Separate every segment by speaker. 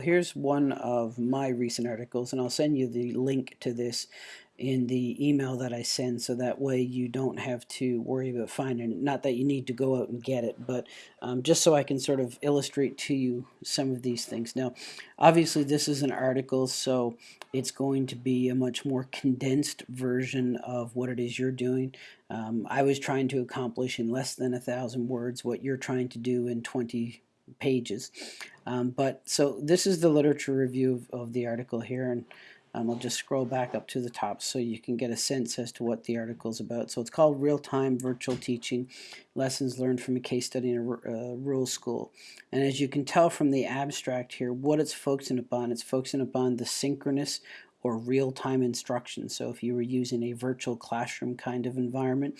Speaker 1: Here's one of my recent articles, and I'll send you the link to this in the email that I send so that way you don't have to worry about finding it. Not that you need to go out and get it, but um, just so I can sort of illustrate to you some of these things. Now, obviously this is an article, so it's going to be a much more condensed version of what it is you're doing. Um, I was trying to accomplish in less than a thousand words what you're trying to do in 20 pages. Um, but so this is the literature review of, of the article here, and um, I'll just scroll back up to the top so you can get a sense as to what the article is about. So it's called Real-Time Virtual Teaching, Lessons Learned from a Case Study in a uh, Rural School. And as you can tell from the abstract here, what it's focusing upon, it's focusing upon the synchronous or real-time instruction. So if you were using a virtual classroom kind of environment,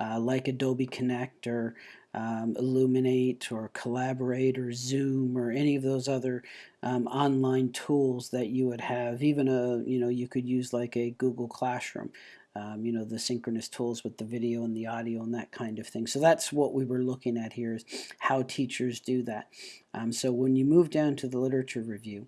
Speaker 1: uh, like Adobe Connect or um, Elluminate or Collaborate or Zoom or any of those other um, online tools that you would have. Even a, you know, you could use like a Google Classroom. Um, you know, the synchronous tools with the video and the audio and that kind of thing. So that's what we were looking at here is how teachers do that. Um, so when you move down to the literature review,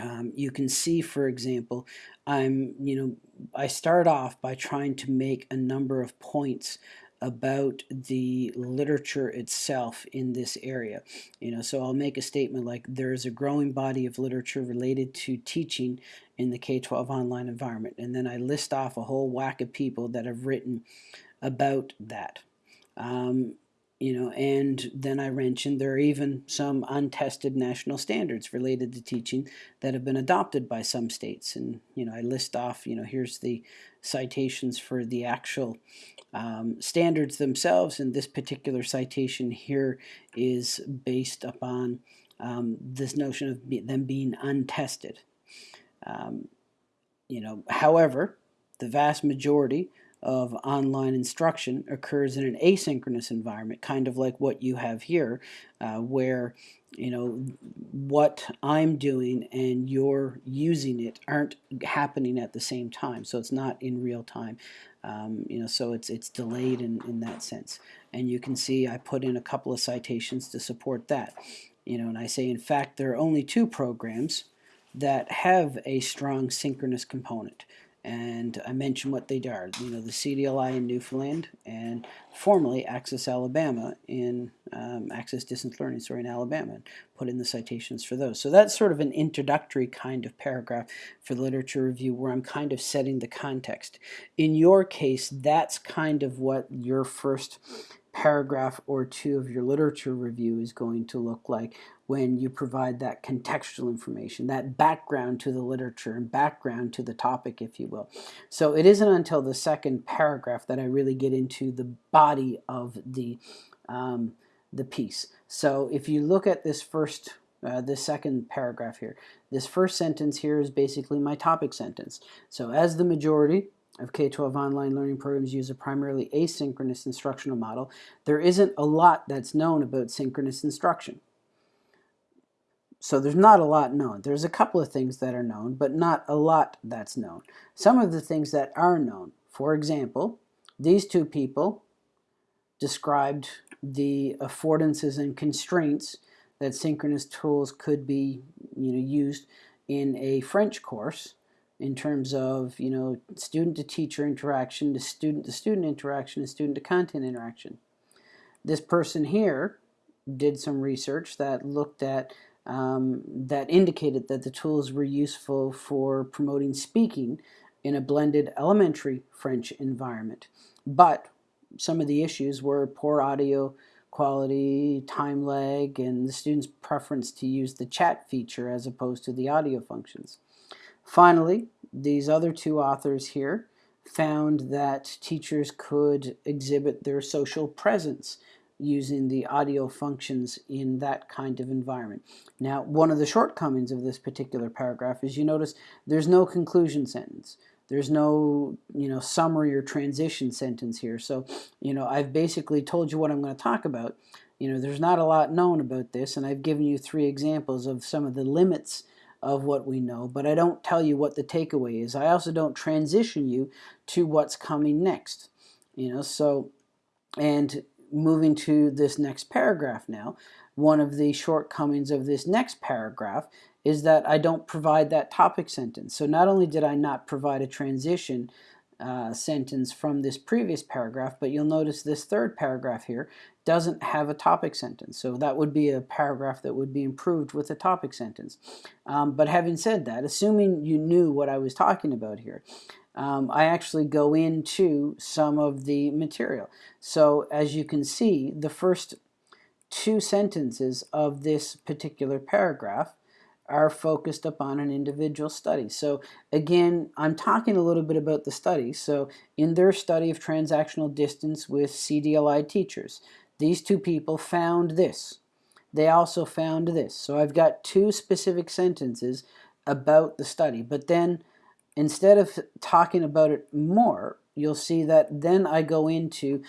Speaker 1: um, you can see, for example, I'm, you know, I start off by trying to make a number of points about the literature itself in this area. You know, so I'll make a statement like there is a growing body of literature related to teaching in the K-12 online environment. And then I list off a whole whack of people that have written about that. Um, you know, and then I mentioned there are even some untested national standards related to teaching that have been adopted by some states. And, you know, I list off, you know, here's the citations for the actual um, standards themselves. And this particular citation here is based upon um, this notion of be them being untested. Um, you know, however, the vast majority of online instruction occurs in an asynchronous environment, kind of like what you have here, uh, where you know what I'm doing and you're using it aren't happening at the same time, so it's not in real time. Um, you know, so it's it's delayed in, in that sense. And you can see I put in a couple of citations to support that. You know, and I say in fact there are only two programs that have a strong synchronous component and I mentioned what they are. You know, the CDLI in Newfoundland and formerly Access Alabama in um, Access Distance Learning, sorry, in Alabama, and put in the citations for those. So that's sort of an introductory kind of paragraph for the literature review where I'm kind of setting the context. In your case, that's kind of what your first paragraph or two of your literature review is going to look like when you provide that contextual information, that background to the literature and background to the topic, if you will. So it isn't until the second paragraph that I really get into the body of the, um, the piece. So if you look at this first uh, this second paragraph here. This first sentence here is basically my topic sentence. So as the majority of K-12 online learning programs use a primarily asynchronous instructional model, there isn't a lot that's known about synchronous instruction. So there's not a lot known. There's a couple of things that are known, but not a lot that's known. Some of the things that are known, for example, these two people described the affordances and constraints that synchronous tools could be you know, used in a French course in terms of you know student to teacher interaction to student to student interaction and student to content interaction. This person here did some research that looked at um, that indicated that the tools were useful for promoting speaking in a blended elementary French environment. But some of the issues were poor audio quality, time lag, and the student's preference to use the chat feature as opposed to the audio functions. Finally, these other two authors here found that teachers could exhibit their social presence using the audio functions in that kind of environment. Now, one of the shortcomings of this particular paragraph is you notice there's no conclusion sentence. There's no, you know, summary or transition sentence here. So, you know, I've basically told you what I'm going to talk about. You know, there's not a lot known about this, and I've given you three examples of some of the limits of what we know, but I don't tell you what the takeaway is. I also don't transition you to what's coming next. You know, so, and moving to this next paragraph now, one of the shortcomings of this next paragraph is that I don't provide that topic sentence. So not only did I not provide a transition uh, sentence from this previous paragraph, but you'll notice this third paragraph here doesn't have a topic sentence. So that would be a paragraph that would be improved with a topic sentence. Um, but having said that, assuming you knew what I was talking about here, um, I actually go into some of the material. So as you can see, the first two sentences of this particular paragraph are focused upon an individual study. So again, I'm talking a little bit about the study. So in their study of transactional distance with CDLI teachers, these two people found this. They also found this. So I've got two specific sentences about the study. But then instead of talking about it more, you'll see that then I go into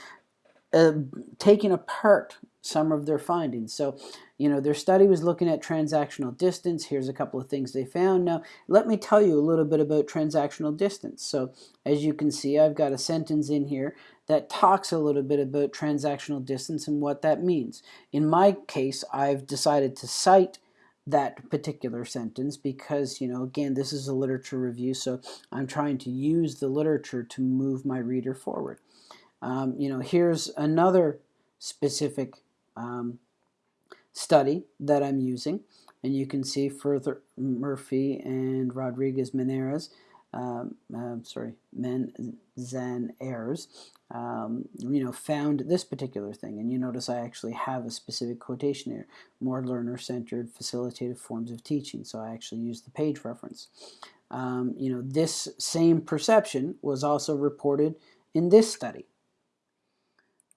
Speaker 1: uh, taking apart some of their findings. So, you know, their study was looking at transactional distance. Here's a couple of things they found. Now, let me tell you a little bit about transactional distance. So, as you can see, I've got a sentence in here that talks a little bit about transactional distance and what that means. In my case, I've decided to cite that particular sentence because, you know, again, this is a literature review, so I'm trying to use the literature to move my reader forward. Um, you know, here's another specific um, study that I'm using. And you can see further Murphy and Rodriguez Menares, um, uh, sorry, Manzanares, um, you know, found this particular thing. And you notice I actually have a specific quotation here, more learner-centered facilitative forms of teaching. So I actually use the page reference. Um, you know, this same perception was also reported in this study.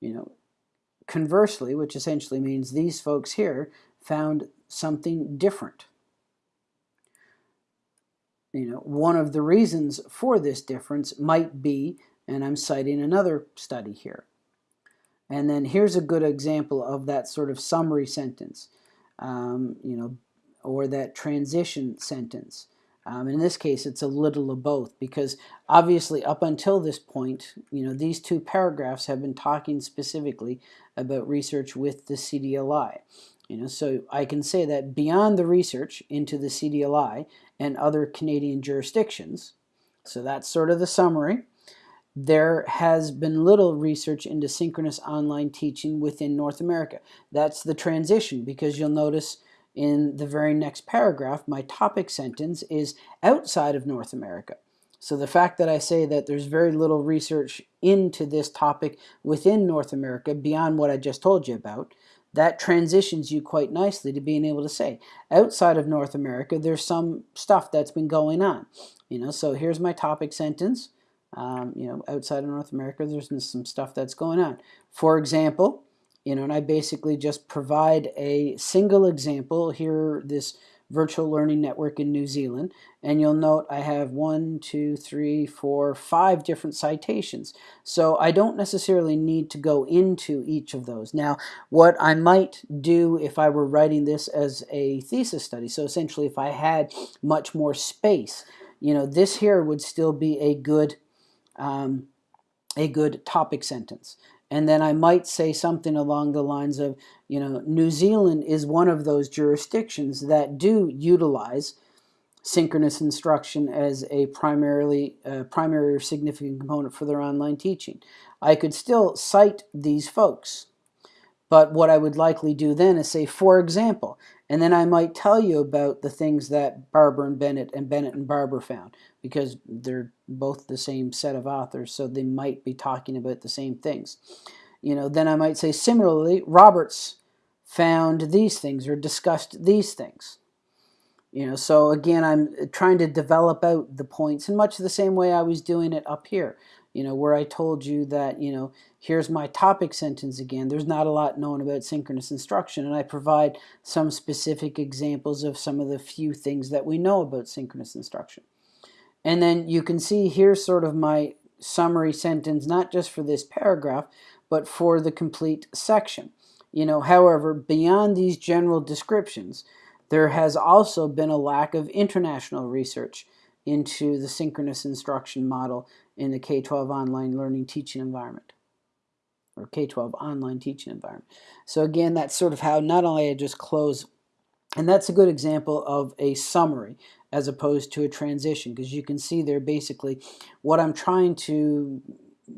Speaker 1: You know, Conversely, which essentially means these folks here found something different. You know, one of the reasons for this difference might be, and I'm citing another study here. And then here's a good example of that sort of summary sentence, um, you know, or that transition sentence. Um, in this case, it's a little of both because obviously up until this point, you know, these two paragraphs have been talking specifically about research with the CDLI. You know, so I can say that beyond the research into the CDLI and other Canadian jurisdictions, so that's sort of the summary, there has been little research into synchronous online teaching within North America. That's the transition because you'll notice in the very next paragraph, my topic sentence is outside of North America. So the fact that I say that there's very little research into this topic within North America beyond what I just told you about, that transitions you quite nicely to being able to say, outside of North America, there's some stuff that's been going on. You know, so here's my topic sentence. Um, you know, outside of North America, there's some stuff that's going on. For example, you know, and I basically just provide a single example here, this virtual learning network in New Zealand, and you'll note I have one, two, three, four, five different citations. So I don't necessarily need to go into each of those. Now, what I might do if I were writing this as a thesis study, so essentially if I had much more space, you know, this here would still be a good um, a good topic sentence. And then I might say something along the lines of, you know, New Zealand is one of those jurisdictions that do utilize synchronous instruction as a primarily uh, primary or significant component for their online teaching. I could still cite these folks, but what I would likely do then is say, for example, and then I might tell you about the things that Barbour and Bennett and Bennett and Barbour found because they're both the same set of authors, so they might be talking about the same things. You know, then I might say similarly, Roberts found these things or discussed these things. You know, so again, I'm trying to develop out the points in much the same way I was doing it up here. You know, where I told you that, you know, here's my topic sentence again. There's not a lot known about synchronous instruction, and I provide some specific examples of some of the few things that we know about synchronous instruction. And then you can see here's sort of my summary sentence, not just for this paragraph, but for the complete section. You know, however, beyond these general descriptions, there has also been a lack of international research into the synchronous instruction model in the K-12 online learning teaching environment. or K-12 online teaching environment. So again, that's sort of how not only I just close, and that's a good example of a summary as opposed to a transition because you can see there basically what I'm trying to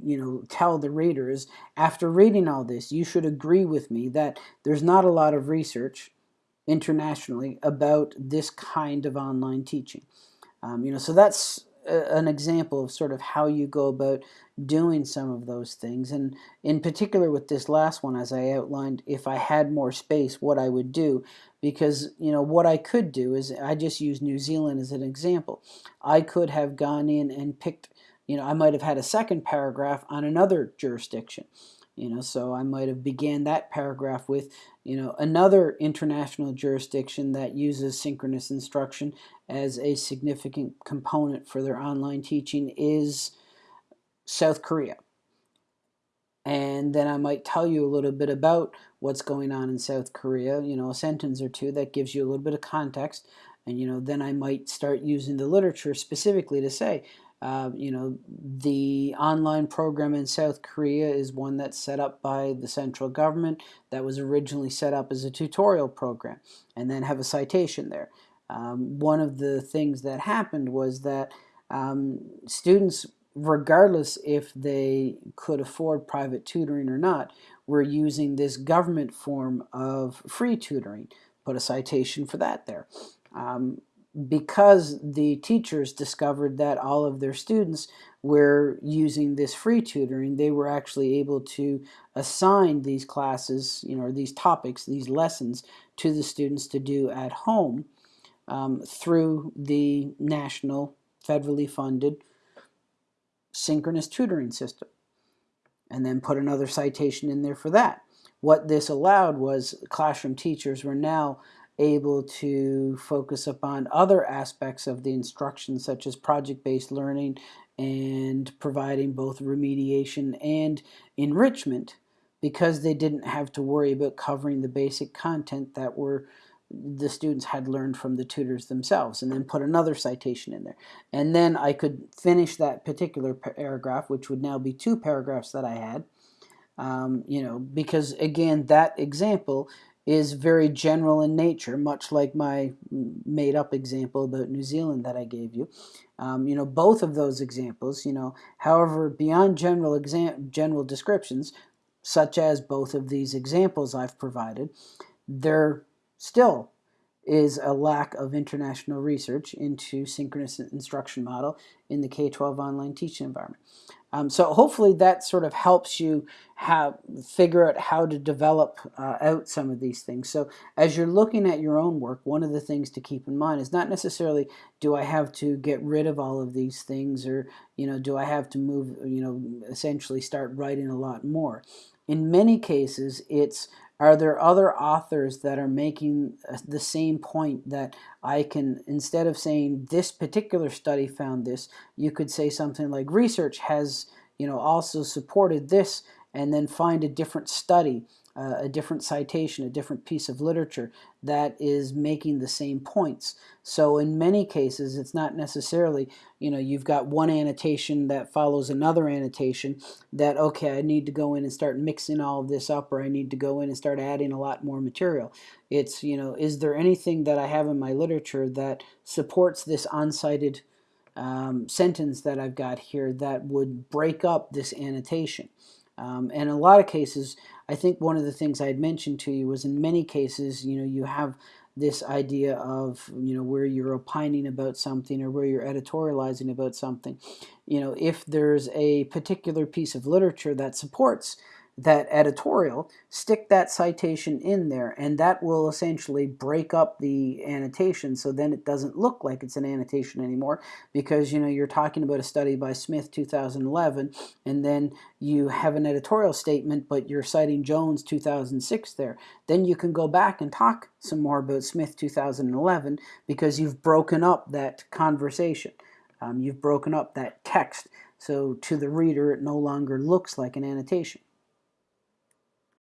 Speaker 1: you know tell the readers after reading all this you should agree with me that there's not a lot of research internationally about this kind of online teaching um, you know so that's an example of sort of how you go about doing some of those things and in particular with this last one as I outlined if I had more space what I would do because you know what I could do is I just use New Zealand as an example I could have gone in and picked you know, I might have had a second paragraph on another jurisdiction. You know, so I might have began that paragraph with, you know, another international jurisdiction that uses synchronous instruction as a significant component for their online teaching is South Korea. And then I might tell you a little bit about what's going on in South Korea, you know, a sentence or two that gives you a little bit of context. And, you know, then I might start using the literature specifically to say, uh, you know, the online program in South Korea is one that's set up by the central government that was originally set up as a tutorial program and then have a citation there. Um, one of the things that happened was that um, students, regardless if they could afford private tutoring or not, were using this government form of free tutoring. Put a citation for that there. Um, because the teachers discovered that all of their students were using this free tutoring, they were actually able to assign these classes, you know, these topics, these lessons to the students to do at home um, through the national federally funded synchronous tutoring system. And then put another citation in there for that. What this allowed was classroom teachers were now able to focus upon other aspects of the instruction such as project-based learning and providing both remediation and enrichment because they didn't have to worry about covering the basic content that were the students had learned from the tutors themselves and then put another citation in there. And then I could finish that particular paragraph, which would now be two paragraphs that I had, um, you know, because again, that example is very general in nature, much like my made-up example about New Zealand that I gave you. Um, you know, both of those examples, you know, however, beyond general exam general descriptions, such as both of these examples I've provided, they're still is a lack of international research into synchronous instruction model in the K-12 online teaching environment. Um, so hopefully that sort of helps you have figure out how to develop uh, out some of these things. So as you're looking at your own work, one of the things to keep in mind is not necessarily do I have to get rid of all of these things or you know do I have to move you know essentially start writing a lot more. In many cases, it's are there other authors that are making uh, the same point that I can, instead of saying this particular study found this, you could say something like research has, you know, also supported this and then find a different study uh, a different citation, a different piece of literature that is making the same points. So in many cases, it's not necessarily, you know, you've got one annotation that follows another annotation that, okay, I need to go in and start mixing all of this up or I need to go in and start adding a lot more material. It's, you know, is there anything that I have in my literature that supports this uncited um, sentence that I've got here that would break up this annotation? Um, and in a lot of cases, I think one of the things I had mentioned to you was in many cases, you know, you have this idea of, you know, where you're opining about something or where you're editorializing about something. You know, if there's a particular piece of literature that supports that editorial, stick that citation in there, and that will essentially break up the annotation so then it doesn't look like it's an annotation anymore because you know you're talking about a study by Smith 2011 and then you have an editorial statement but you're citing Jones 2006 there. Then you can go back and talk some more about Smith 2011 because you've broken up that conversation. Um, you've broken up that text so to the reader it no longer looks like an annotation.